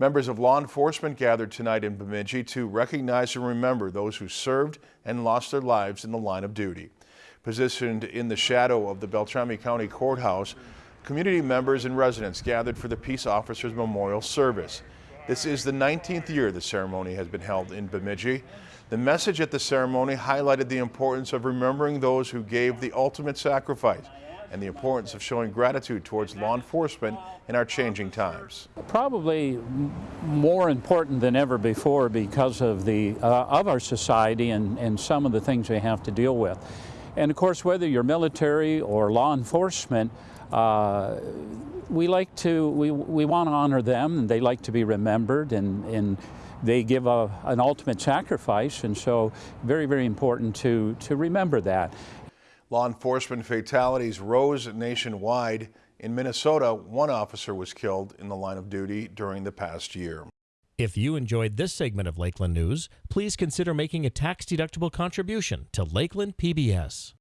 Members of law enforcement gathered tonight in Bemidji to recognize and remember those who served and lost their lives in the line of duty. Positioned in the shadow of the Beltrami County Courthouse, community members and residents gathered for the Peace Officers Memorial Service. This is the 19th year the ceremony has been held in Bemidji. The message at the ceremony highlighted the importance of remembering those who gave the ultimate sacrifice and the importance of showing gratitude towards law enforcement in our changing times. Probably more important than ever before because of the uh, of our society and, and some of the things we have to deal with. And of course, whether you're military or law enforcement, uh, we like to, we, we want to honor them and they like to be remembered and, and they give a, an ultimate sacrifice and so very, very important to, to remember that. Law enforcement fatalities rose nationwide. In Minnesota, one officer was killed in the line of duty during the past year. If you enjoyed this segment of Lakeland News, please consider making a tax-deductible contribution to Lakeland PBS.